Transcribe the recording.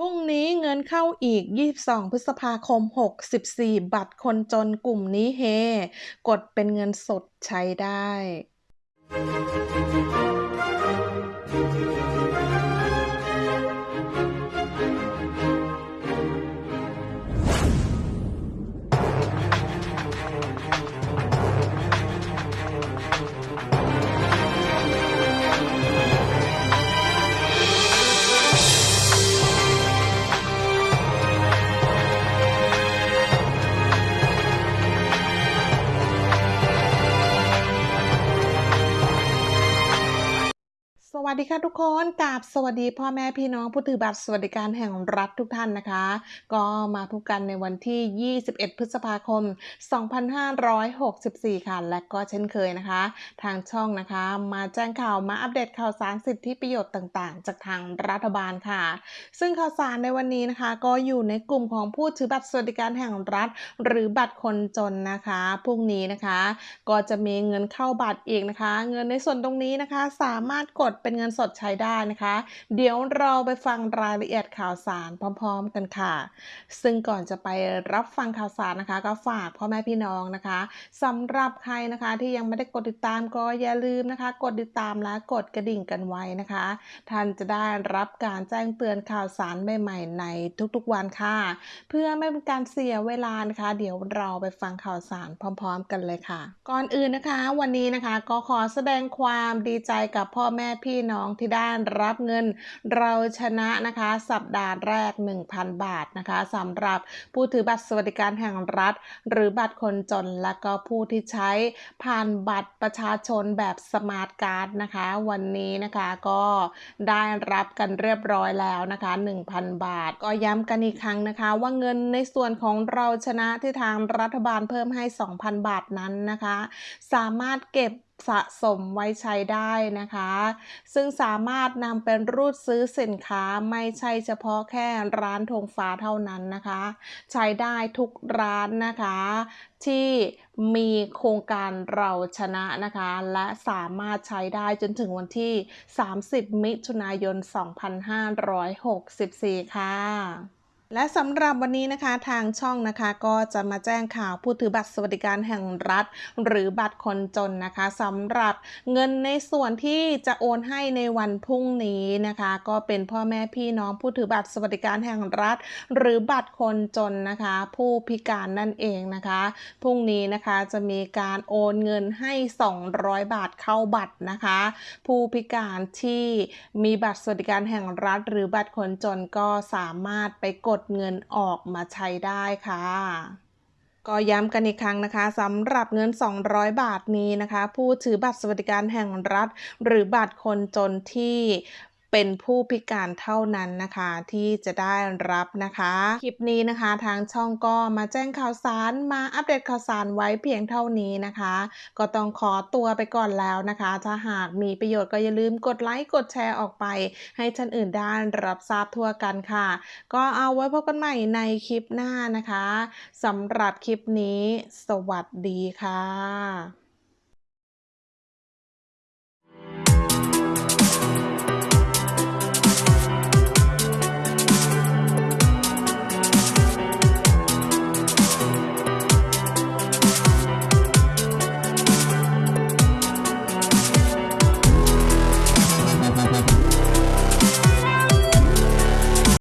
พรุ่งนี้เงินเข้าอีก 22 พฤษภาคม 64 บัตรคนจนกลุ่มนี้เฮ กดเป็นเงินสดใช้ได้ วัสดีค่ะทุกคนกราบสวัสดีพ่อแม่พี่น้องผู้ถือบัตรสวัสดิการแห่งรัฐทุกท่านนะคะ ก็มาพบกันในวันที่ 21 พฤษภาคม 2564 ค่ะ และก็เช่นเคยนะคะ ทางช่องนะคะ มาแจ้งข่าวมาอัปเดตข่าวสารสิทธิประโยชน์ต่างๆ จากทางรัฐบาลค่ะ ซึ่งข่าวสารในวันนี้นะคะ ก็อยู่ในกลุ่มของผู้ถือบัตรสวัสดิการแห่งรัฐ หรือบัตรคนจนนะคะพรุ่งนี้นะคะ ก็จะมีเงินเข้าบัตรอีกนะคะ เงินในส่วนตรงนี้นะคะ สามารถกดเป็นเงินสดใช้ได้นะคะ เดี๋ยวเราไปฟังรายละเอียดข่าวสารพร้อม ๆ กันค่ะ ซึ่งก่อนจะไปรับฟังข่าวสารนะคะ ก็ฝากพ่อแม่พี่น้องนะคะสำหรับใครนะคะที่ยังไม่ได้กดติดตามก็อย่าลืมนะคะ กดติดตามและกดกระดิ่งกันไว้นะคะ ท่านจะได้รับการแจ้งเตือนข่าวสารใหม่ๆในทุกๆวันค่ะ เพื่อไม่เป็นการเสียเวลานะคะ เดี๋ยวเราไปฟังข่าวสารพร้อม ๆ กันเลยค่ะ ก่อนอื่นนะคะ วันนี้นะคะก็ขอแสดงความดีใจกับพ่อแม่พี่น้องที่ได้รับเงินเราชนะนะคะ สัปดาห์แรก 1,000 บาทนะคะสำหรับผู้ถือบัตรสวัสดิการแห่งรัฐ หรือบัตรคนจนและก็ผู้ที่ใช้ผ่านบัตรประชาชนแบบสมาร์ทการ์ดนะคะ วันนี้นะคะก็ได้รับกันเรียบร้อยแล้วนะคะ 1,000 บาท ก็ย้ำกันอีกครั้งนะคะ ว่าเงินในส่วนของเราชนะที่ทางรัฐบาลเพิ่มให้ 2,000 บาทนั้นนะคะ สามารถเก็บ สะสมไว้ใช้ได้นะคะ ซึ่งสามารถนำเป็นรูดซื้อสินค้าไม่ใช่เฉพาะแค่ร้านธงฟ้าเท่านั้นนะคะ ใช้ได้ทุกร้านนะคะ ที่มีโครงการเราชนะนะคะ และสามารถใช้ได้จนถึงวันที่ 30 มิถุนายน 2564 ค่ะ และสำหรับวันนี้นะคะทางช่องนะคะก็จะมาแจ้งข่าวผู้ถือบัตรสวัสดิการแห่งรัฐ หรือบัตรคนจนนะคะสำหรับเงินในส่วนที่จะโอนให้ในวันพรุ่งนี้นะคะ ก็เป็นพ่อแม่พี่น้องผู้ถือบัตรสวัสดิการแห่งรัฐ หรือบัตรคนจนนะคะ ผู้พิการนั่นเองนะคะพรุ่งนี้นะคะจะมีการโอนเงินให้ 200 บาทเข้าบัตรนะคะ ผู้พิการที่มีบัตรสวัสดิการแห่งรัฐ หรือบัตรคนจนก็สามารถไปกดดเงินออกมาใช้ได้ค่ะก็ย้ำกันอีกครั้งนะคะสำหรับเงิน 200 บาทนี้นะคะ ผู้ถือบัตรสวัสดิการแห่งรัฐ หรือบัตรคนจนที่ เป็นผู้พิการเท่านั้นนะคะที่จะได้รับนะคะ คลิปนี้นะคะทางช่องก็มาแจ้งข่าวสารมาอัปเดตข่าวสารไว้เพียงเท่านี้นะคะ ก็ต้องขอตัวไปก่อนแล้วนะคะ ถ้าหากมีประโยชน์ก็อย่าลืมกดไลค์กดแชร์ออกไป ให้ท่านอื่นได้รับทราบทั่วกันค่ะ ก็เอาไว้พบกันใหม่ในคลิปหน้านะคะสำหรับคลิปนี้ สวัสดีค่ะ